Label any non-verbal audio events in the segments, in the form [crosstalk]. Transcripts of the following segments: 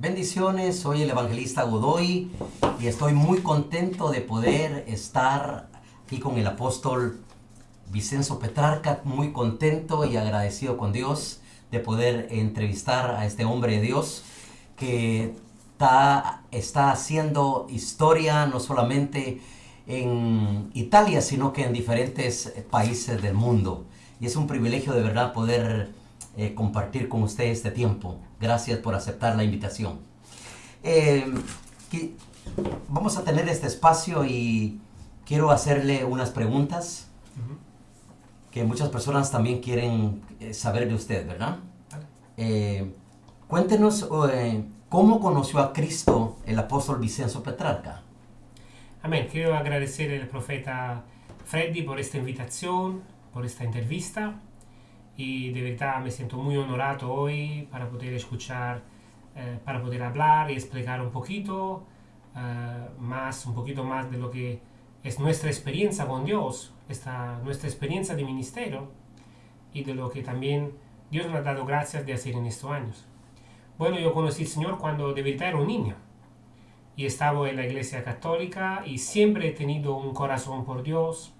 Bendiciones, soy el evangelista Godoy y estoy muy contento de poder estar aquí con el apóstol Vicenzo Petrarca, muy contento y agradecido con Dios de poder entrevistar a este hombre de Dios que está, está haciendo historia no solamente en Italia, sino que en diferentes países del mundo. Y es un privilegio de verdad poder eh, compartir con usted este tiempo. Gracias por aceptar la invitación. Eh, vamos a tener este espacio y quiero hacerle unas preguntas que muchas personas también quieren eh, saber de usted, ¿verdad? cuéntenos cómo conoció a Cristo el apóstol Vicenzo Petrarca. Amén. Quiero agradecer al profeta Freddy por esta invitación, por esta entrevista y de verdad me siento muy honorado hoy para poder escuchar, eh, para poder hablar y explicar un poquito eh, más, un poquito más de lo que es nuestra experiencia con Dios, esta, nuestra experiencia de ministerio y de lo que también Dios me ha dado gracias de hacer en estos años. Bueno, yo conocí al Señor cuando de verdad era un niño y estaba en la iglesia católica y siempre he tenido un corazón por Dios.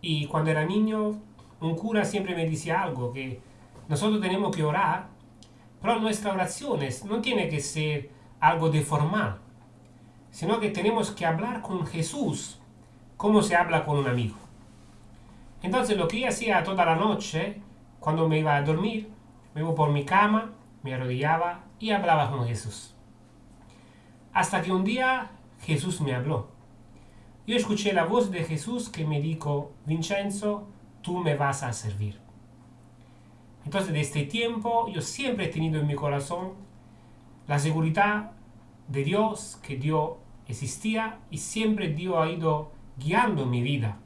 Y cuando era niño un cura siempre me decía algo, que nosotros tenemos que orar, pero nuestras oraciones no tiene que ser algo de formal, sino que tenemos que hablar con Jesús como se habla con un amigo. Entonces lo que yo hacía toda la noche, cuando me iba a dormir, me iba por mi cama, me arrodillaba y hablaba con Jesús. Hasta que un día Jesús me habló. Yo escuché la voz de Jesús que me dijo, Vincenzo, tú me vas a servir. Entonces, desde este tiempo, yo siempre he tenido en mi corazón la seguridad de Dios, que Dios existía y siempre Dios ha ido guiando mi vida.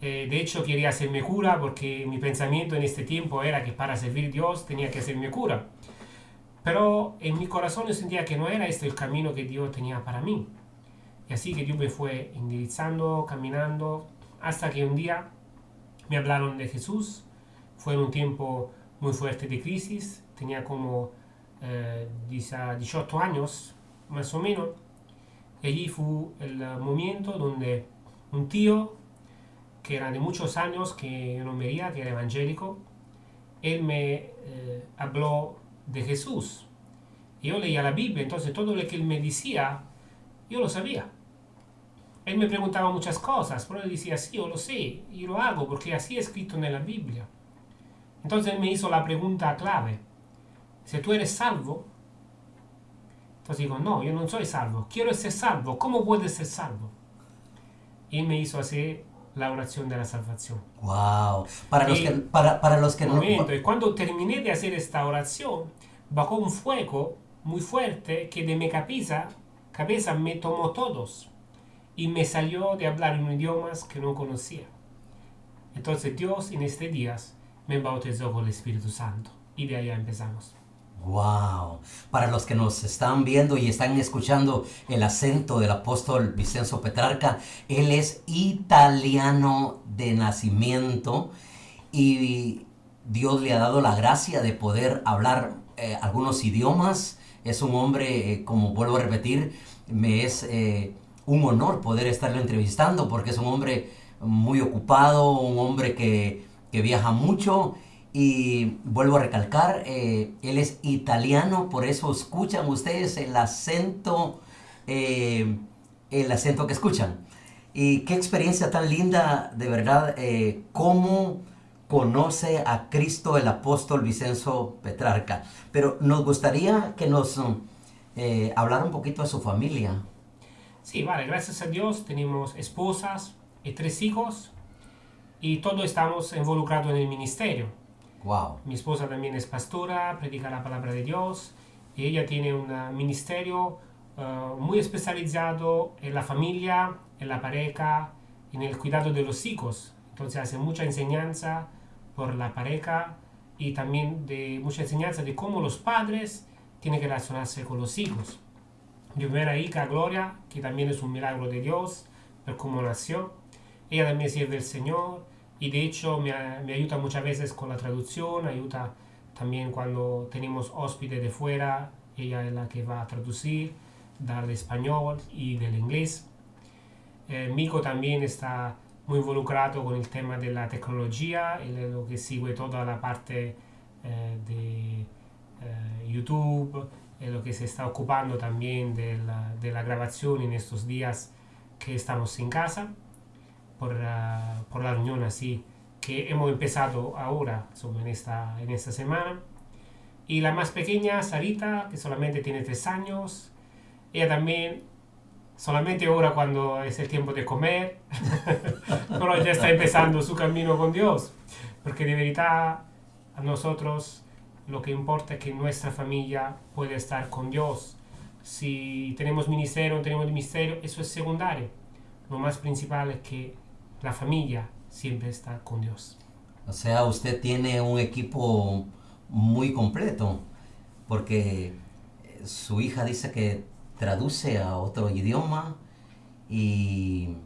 Eh, de hecho, quería hacerme cura porque mi pensamiento en este tiempo era que para servir a Dios tenía que hacerme cura. Pero en mi corazón yo sentía que no era este el camino que Dios tenía para mí. Y así que Dios me fue indirizando, caminando, hasta que un día me hablaron de Jesús. Fue en un tiempo muy fuerte de crisis. Tenía como eh, 18 años, más o menos. Allí fue el momento donde un tío, que era de muchos años, que yo no veía, que era evangélico, él me eh, habló de Jesús. Yo leía la Biblia, entonces todo lo que él me decía, yo lo sabía. Él me preguntaba muchas cosas, pero él decía, sí, yo lo sé, y lo hago porque así es escrito en la Biblia. Entonces él me hizo la pregunta clave, si tú eres salvo, entonces digo, no, yo no soy salvo, quiero ser salvo, ¿cómo puedes ser salvo? Y él me hizo hacer la oración de la salvación. Wow, para los que, para, para los que no... Y cuando terminé de hacer esta oración, bajó un fuego muy fuerte que de mi cabeza, cabeza me tomó todos y me salió de hablar en idiomas que no conocía. Entonces Dios en este día me bautizó con el Espíritu Santo y de allá empezamos. Wow. Para los que nos están viendo y están escuchando el acento del apóstol Vicenzo Petrarca, él es italiano de nacimiento y Dios le ha dado la gracia de poder hablar eh, algunos idiomas. Es un hombre, eh, como vuelvo a repetir, me es eh, un honor poder estarlo entrevistando porque es un hombre muy ocupado, un hombre que, viaja mucho y vuelvo a recalcar, eh, él es italiano, por eso escuchan ustedes el acento, eh, el acento que escuchan. Y qué experiencia tan linda, de verdad, eh, cómo conoce a Cristo el apóstol Vicenzo Petrarca. Pero nos gustaría que nos hablara un poquito de su familia. Sí, vale, gracias a Dios tenemos esposas y tres hijos y todos estamos involucrados en el ministerio. Wow. Mi esposa también es pastora, predica la palabra de Dios y ella tiene un ministerio uh, muy especializado en la familia, en la pareja, en el cuidado de los hijos. Entonces hace mucha enseñanza por la pareja y también de mucha enseñanza de cómo los padres tienen que relacionarse con los hijos. Primera hija, Gloria, que también es un milagro de Dios, por cómo nació. Ella también sirve al Señor y de hecho me, me, ayuda muchas veces con la traducción, ayuda también cuando tenemos hóspedes de fuera ella es la que va a traducir del español y del inglés. Eh, Mico también está muy involucrado con el tema de la tecnología, él es lo que sigue toda la parte eh, de eh, YouTube, es lo que se está ocupando también de la, de la grabación en estos días que estamos en casa, por, uh, por la reunión así que hemos empezado ahora, en esta, en esta semana. Y la más pequeña, Sarita, que solamente tiene tres años, ella también solamente ahora cuando es el tiempo de comer, [laughs] pero ya está empezando su camino con Dios, porque de verdad a nosotros lo que importa es que nuestra familia pueda estar con Dios. Si tenemos ministerio o no tenemos ministerio, eso es secundario. Lo más principal es que la familia siempre está con Dios. O sea, usted tiene un equipo muy completo, porque su hija dice que traduce a otro idioma y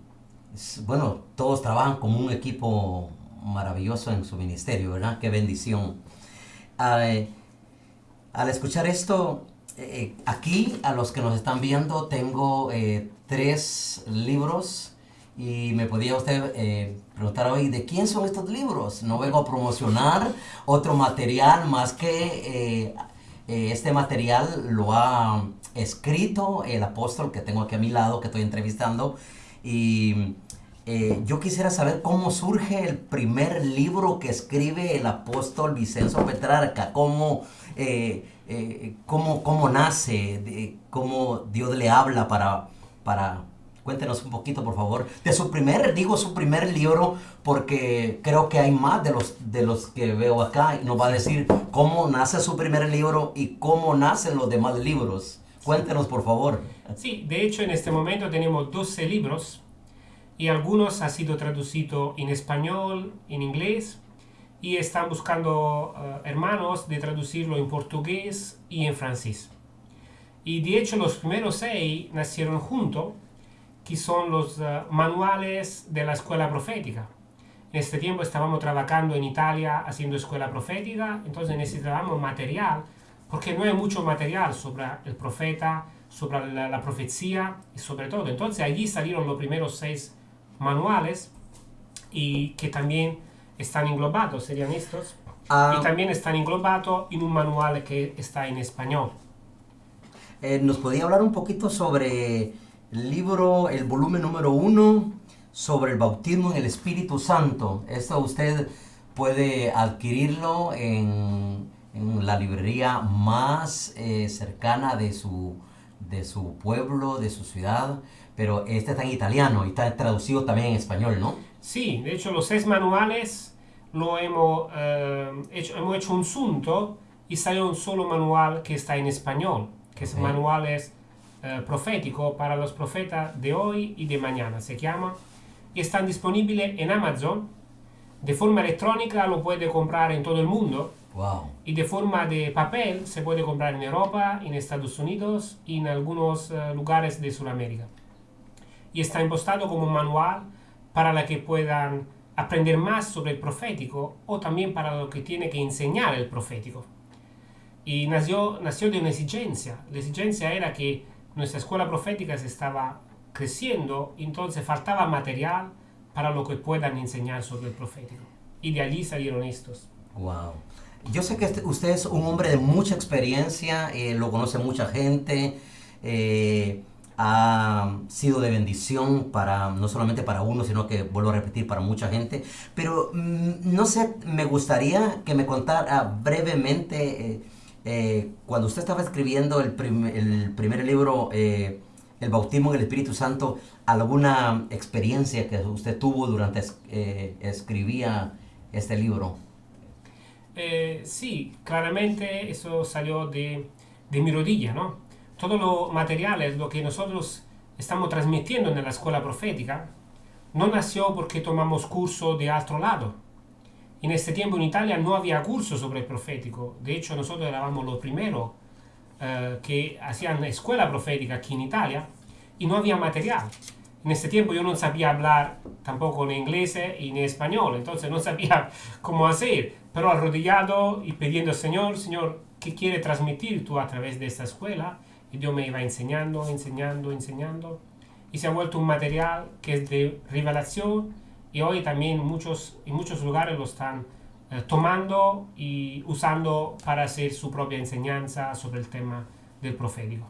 bueno, todos trabajan como un equipo maravilloso en su ministerio, ¿verdad? Qué bendición. Al escuchar esto, eh, aquí a los que nos están viendo tengo eh, tres libros y me podía usted eh, preguntar hoy, ¿de quién son estos libros? No vengo a promocionar otro material más que este material lo ha escrito el apóstol que tengo aquí a mi lado, que estoy entrevistando. Y eh, yo quisiera saber cómo surge el primer libro que escribe el apóstol Vicenzo Petrarca, cómo, eh, eh, cómo, cómo nace, cómo Dios le habla para, para Cuéntenos un poquito, por favor, de su primer, digo su primer libro, porque creo que hay más de los, de los que veo acá y nos va a decir cómo nace su primer libro y cómo nacen los demás libros. Cuéntenos, por favor. Sí, de hecho, en este momento tenemos 12 libros y algunos han sido traducidos en español, en inglés y están buscando uh, hermanos de traducirlo en portugués y en francés. Y de hecho, los primeros seis nacieron juntos que son los uh, manuales de la escuela profética. En este tiempo estábamos trabajando en Italia haciendo escuela profética, entonces necesitábamos material, porque no hay mucho material sobre el profeta, sobre la, la profecía y sobre todo. Entonces allí salieron los primeros seis manuales y que también están englobados, serían estos, um, y también están englobados en un manual que está en español. Eh, ¿Nos podía hablar un poquito sobre el libro, el volumen número uno, sobre el bautismo en el Espíritu Santo. Esto usted puede adquirirlo en, en la librería más eh, cercana de su, de su pueblo, de su ciudad, pero este está en italiano y está traducido también en español, ¿no? Sí, de hecho los seis manuales lo hemos, eh, hecho, hemos hecho un sunto y salió un solo manual que está en español, que es manuales eh, profético para los profetas de hoy y de mañana, se llama, y están disponibles en Amazon. De forma electrónica lo puede comprar en todo el mundo. Wow. Y de forma de papel se puede comprar en Europa, en Estados Unidos y en algunos uh, lugares de Sudamérica. Y está impostado como un manual para la que puedan aprender más sobre el profético o también para lo que tiene que enseñar el profético. Y nació, nació de una exigencia. La exigencia era que nuestra escuela profética se estaba creciendo, entonces faltaba material para lo que puedan enseñar sobre el profético. Y de allí salieron estos. Wow. Yo sé que este, usted es un hombre de mucha experiencia, eh, lo conoce mucha gente, eh, ha sido de bendición para no solamente para uno, sino que vuelvo a repetir para mucha gente. Pero mm, no sé, me gustaría que me contara brevemente. Eh, eh, cuando usted estaba escribiendo el, el primer libro, eh, El bautismo en el Espíritu Santo, ¿alguna experiencia que usted tuvo durante eh, escribía este libro? sí, claramente eso salió de, de mi rodilla, ¿no? Todo lo material es lo que nosotros estamos transmitiendo en la escuela profética, no nació porque tomamos curso de otro lado, en este tiempo en Italia no había curso sobre el profético. De hecho, nosotros éramos los primeros uh, que hacían escuela profética aquí en Italia y no había material. En este tiempo yo no sabía hablar tampoco en inglés y en español, entonces no [laughs] sabía cómo hacer. Pero arrodillado y pidiendo al Señor, Señor, que quiere transmitir tú a través de esta escuela. Y Dios me iba enseñando, enseñando, enseñando. Y se ha vuelto un material que es de revelación y hoy también muchos, en muchos lugares lo están eh, tomando y usando para hacer su propia enseñanza sobre el tema del profético.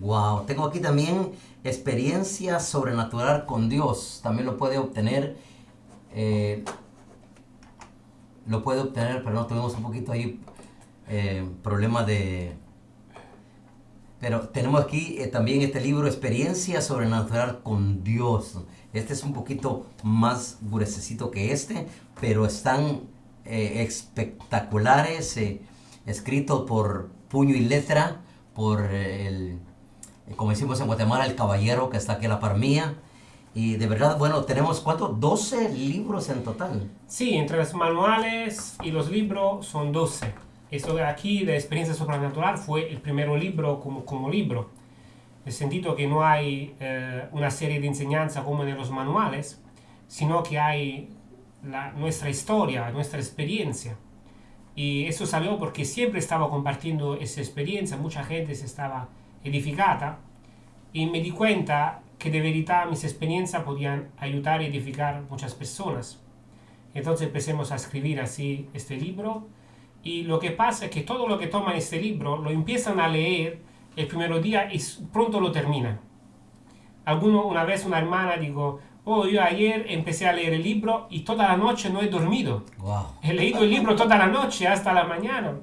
Wow, tengo aquí también experiencia sobrenatural con Dios. También lo puede obtener. eh, lo puede obtener, pero no tuvimos un poquito ahí eh, problema de. Pero tenemos aquí eh, también este libro, Experiencia sobrenatural con Dios. Este es un poquito más gruesecito que este, pero están eh, espectaculares, eh, escrito por puño y letra, por el, eh, como decimos en Guatemala, el caballero que está aquí a la par mía. Y de verdad, bueno, tenemos ¿cuánto? 12 libros en total. Sí, entre los manuales y los libros son 12. Esto aquí de experiencia sobrenatural fue el primer libro como, como libro. En el sentido que no hay eh, una serie de enseñanza como en los manuales, sino que hay la- nuestra historia, nuestra experiencia. Y eso salió porque siempre estaba compartiendo esa experiencia, mucha gente se estaba edificada y me di cuenta que de verdad mis experiencias podían ayudar y edificar muchas personas. Entonces empecemos a escribir así este libro y lo que pasa es que todo lo que toman este libro lo empiezan a leer el primer día y pronto lo terminan. Alguno, una vez una hermana dijo, oh, yo ayer empecé a leer el libro y toda la noche no he dormido. Wow. He leído el libro toda la noche hasta la mañana.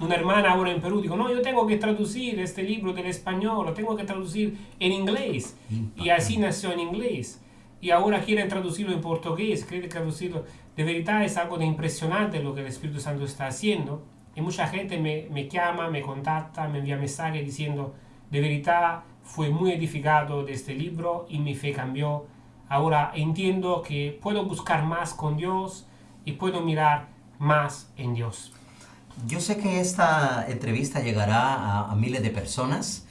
Una hermana ahora en Perú dijo, no, yo tengo que traducir este libro del español, lo tengo que traducir en inglés. Y así nació en inglés. Y ahora quieren traducirlo en portugués, quieren traducirlo. De verdad es algo de impresionante lo que el Espíritu Santo está haciendo. Y mucha gente me, me llama, me contacta, me envía mensajes diciendo, de verdad fue muy edificado de este libro y mi fe cambió. Ahora entiendo que puedo buscar más con Dios y puedo mirar más en Dios. Yo sé que esta entrevista llegará a, a miles de personas,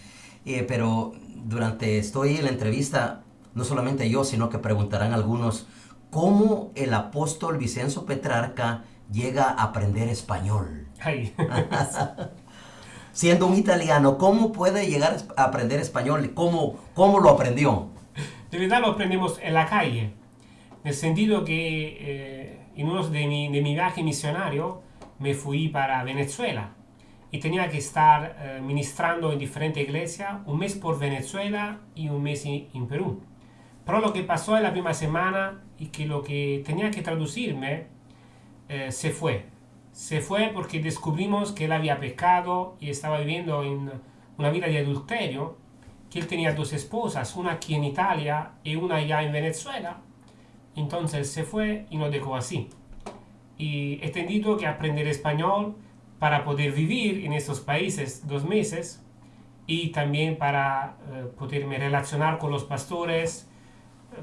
eh, pero durante estoy en la entrevista, no solamente yo, sino que preguntarán algunos cómo el apóstol Vicenzo Petrarca llega a aprender español. Ay, [laughs] Siendo un italiano, ¿cómo puede llegar a aprender español? ¿Cómo, cómo lo aprendió? de verdad lo aprendemos en la calle, en el sentido que eh, en uno de mi, de mi viaje misionario me fui para Venezuela y tenía que estar eh, ministrando en diferentes iglesias, un mes por Venezuela y un mes en, en Perú. Pero lo que pasó en la primera semana y que lo que tenía que traducirme eh, se fue. Se fue porque descubrimos que él había pecado y estaba viviendo en una vida de adulterio, que él tenía dos esposas, una aquí en Italia y una allá en Venezuela. Entonces se fue y nos dejó así. Y he entendido que aprender español para poder vivir en estos países dos meses y también para eh, poderme relacionar con los pastores,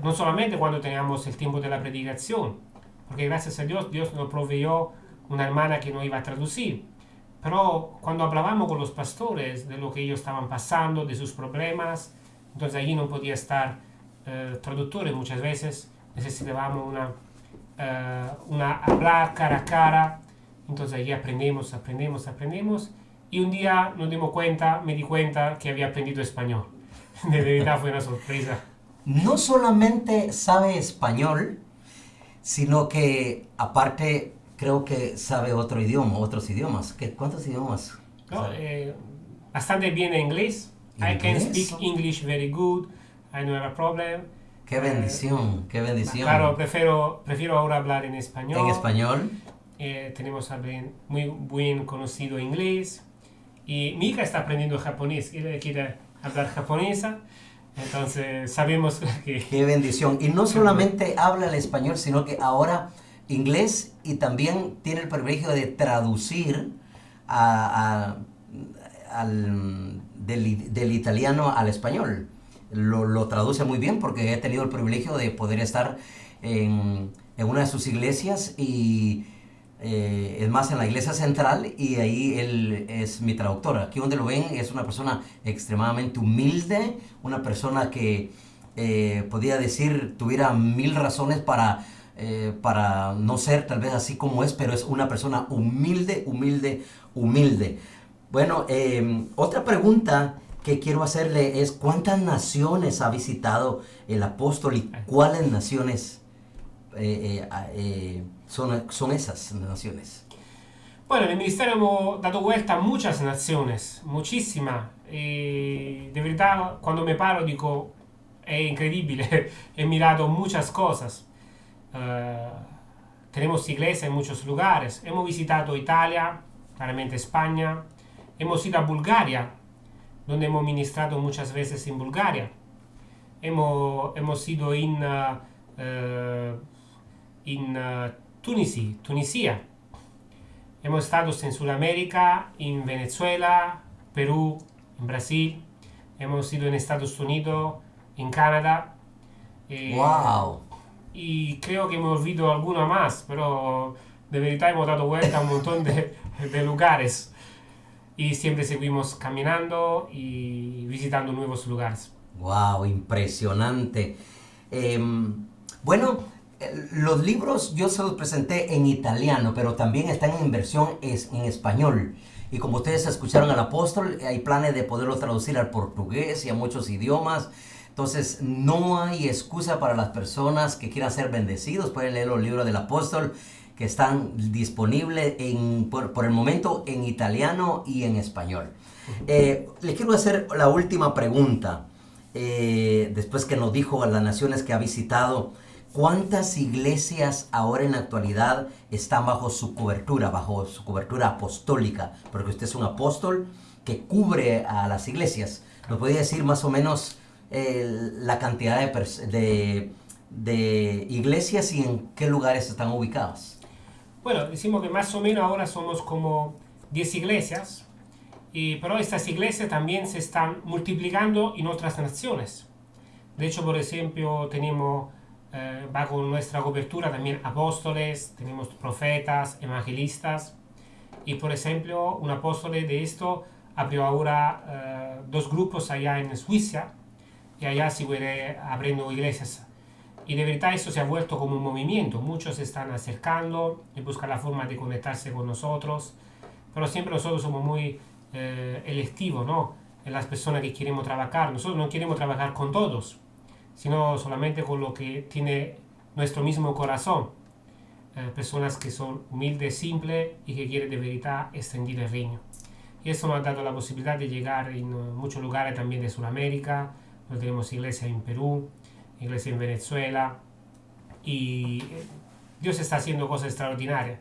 no solamente cuando teníamos el tiempo de la predicación, porque gracias a Dios Dios nos proveyó una hermana que nos iba a traducir, pero cuando hablábamos con los pastores de lo que ellos estaban pasando, de sus problemas, entonces allí no podía estar eh, traductores muchas veces, necesitábamos una, eh, una hablar cara a cara, entonces allí aprendemos, aprendemos, aprendemos, y un día nos dimos cuenta, me di cuenta que había aprendido español. [laughs] De verdad fue una sorpresa. No solamente sabe español, sino que aparte creo que sabe otro idioma, otros idiomas. ¿Qué, ¿Cuántos idiomas? ¿no? Eh, bastante bien en inglés. I can ¿Inglés? speak English very good. I don't have a problem. Qué bendición, qué bendición. Claro, prefiero, prefiero ahora hablar en español. En español. Eh, tenemos a bien- muy bien conocido inglés. Y mi hija está aprendiendo japonés. Ella quiere hablar japonesa. Entonces sabemos [laughs] que... Qué bendición. Y no [laughs] solamente habla el español, sino que ahora inglés y también tiene el privilegio de traducir a- a- al, del, del italiano al español. Lo, lo traduce muy bien porque he tenido el privilegio de poder estar en, en una de sus iglesias y eh, es más en la iglesia central y ahí él es mi traductor. Aquí donde lo ven es una persona extremadamente humilde, una persona que eh, podía decir tuviera mil razones para eh, para no ser tal vez así como es, pero es una persona humilde, humilde, humilde. Bueno, em, otra pregunta que quiero hacerle es, ¿cuántas naciones ha visitado el apóstol y cuáles naciones eh, son, son esas naciones? Bueno, en el ministerio hemos dado vuelta a muchas naciones, muchísimas. De verdad, cuando me paro digo, es increíble, [laughs] he mirado muchas cosas. Eh, tenemos iglesia en muchos lugares. Hemos visitado Italia, claramente España. Hemos ido a Bulgaria, donde hemos ministrado muchas veces en Bulgaria. Hemos, hemos ido en, uh, en uh, Tunisia. Hemos estado en Sudamérica, en Venezuela, Perú, en Brasil. Hemos ido en Estados Unidos, en Canadá. ¡Wow! y creo que hemos olvidado alguna más, pero de verdad hemos dado vuelta a un montón de, de lugares y siempre seguimos caminando y visitando nuevos lugares. ¡Wow! Impresionante. Eh, bueno, los libros yo se los presenté en italiano, pero también están en versión es, en español. Y como ustedes escucharon al apóstol, hay planes de poderlo traducir al portugués y a muchos idiomas. Entonces, no hay excusa para las personas que quieran ser bendecidos. Pueden leer los libros del apóstol que están disponibles en, por, el momento en italiano y en español. Eh, le quiero hacer la última pregunta. Eh, después que nos dijo a las naciones que ha visitado, ¿cuántas iglesias ahora en la actualidad están bajo su cobertura, bajo su cobertura apostólica? Porque usted es un apóstol que cubre a las iglesias. ¿Nos podría decir más o menos la cantidad de, de, iglesias y en qué lugares están ubicadas? Bueno, decimos que más o menos ahora somos como 10 iglesias, y, pero estas iglesias también se están multiplicando en otras naciones. De hecho, por ejemplo, tenemos eh, bajo nuestra cobertura también apóstoles, tenemos profetas, evangelistas, y por ejemplo, un apóstol de esto abrió ahora eh, dos grupos allá en Suiza, y allá sigue abriendo iglesias. Y de verdad eso se ha vuelto como un movimiento. Muchos se están acercando y buscan la forma de conectarse con nosotros. Pero siempre nosotros somos muy eh, electivos, ¿no? En las personas que queremos trabajar. Nosotros no queremos trabajar con todos, sino solamente con lo que tiene nuestro mismo corazón. Eh, personas que son humildes, simples y que quieren de verdad extender el reino. Y eso nos ha dado la posibilidad de llegar en muchos lugares también de Sudamérica, tenemos iglesia en Perú, iglesia en Venezuela, y eh, Dios está haciendo cosas extraordinarias.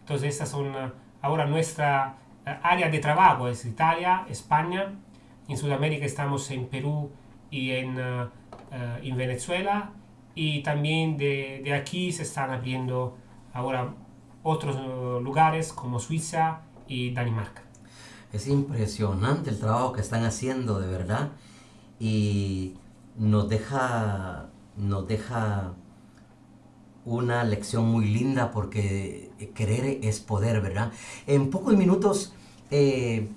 Entonces, estas son eh, ahora nuestra eh, área de trabajo, es Italia, España, en Sudamérica estamos en Perú y en, en Venezuela, y también de, de, aquí se están abriendo ahora otros lugares como Suiza y Dinamarca. Es impresionante el trabajo que están haciendo, de verdad y nos deja, nos deja una lección muy linda porque querer es poder, ¿verdad? En pocos minutos, eh,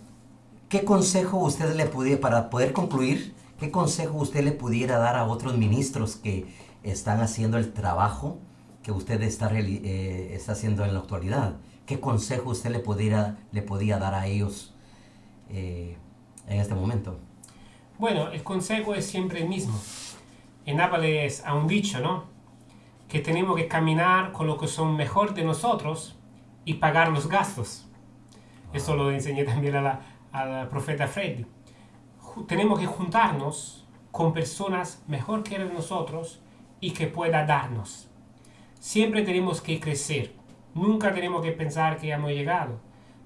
¿qué consejo usted le pudiera, para poder concluir, qué consejo usted le pudiera dar a otros ministros que están haciendo el trabajo que usted está, eh, está haciendo en la actualidad? ¿Qué consejo usted le, pudiera, le podía dar a ellos eh, en este momento? Bueno, el consejo es siempre el mismo. En Nápoles hay un dicho, ¿no? Que tenemos que caminar con lo que son mejor de nosotros y pagar los gastos. Eso lo enseñé también a la, profeta Freddy. Tenemos que juntarnos con personas mejor que nosotros y que pueda darnos. Siempre tenemos que crecer. Nunca tenemos que pensar que hemos llegado.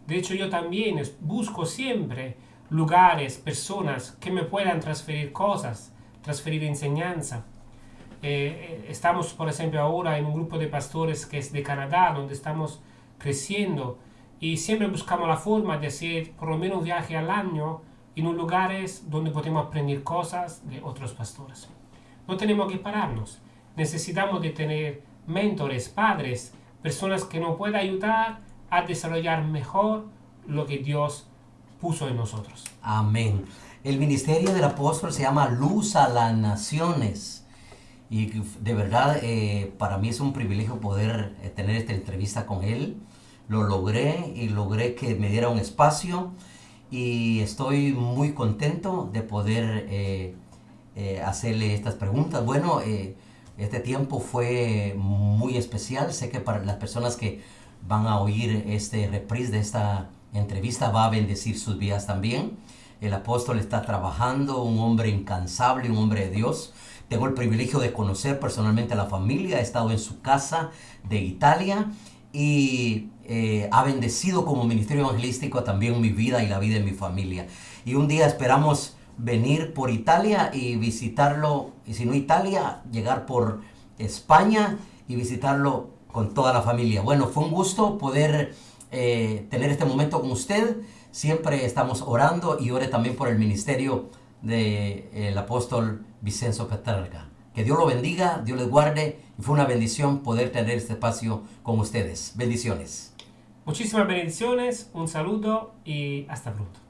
De hecho, yo también busco siempre lugares, personas que me puedan transferir cosas, transferir enseñanza. Eh, eh, estamos, por ejemplo, ahora en un grupo de pastores que es de Canadá, donde estamos creciendo y siempre buscamos la forma de hacer por lo menos un viaje al año en un lugares donde podemos aprender cosas de otros pastores. No tenemos que pararnos. Necesitamos de tener mentores, padres, personas que nos puedan ayudar a desarrollar mejor lo que Dios puso en nosotros. Amén. El ministerio del apóstol se llama Luz a las Naciones. Y de verdad, eh, para mí es un privilegio poder eh, tener esta entrevista con él. Lo logré y logré que me diera un espacio y estoy muy contento de poder eh, hacerle estas preguntas. Bueno, este tiempo fue muy especial. Sé que para las personas que van a oír este reprise de esta entrevista va a bendecir sus vidas también. El apóstol está trabajando, un hombre incansable, un hombre de Dios. Tengo el privilegio de conocer personalmente a la familia, he estado en su casa de Italia y eh, ha bendecido como ministerio evangelístico también mi vida y la vida de mi familia. Y un día esperamos venir por Italia y visitarlo, y si no Italia, llegar por España y visitarlo con toda la familia. Bueno, fue un gusto poder eh, tener este momento con usted. Siempre estamos orando y ore también por el ministerio del el apóstol Vicenzo Petrarca. Que Dios lo bendiga, Dios le guarde y fue una bendición poder tener este espacio con ustedes. Bendiciones. Muchísimas bendiciones, un saludo y hasta pronto.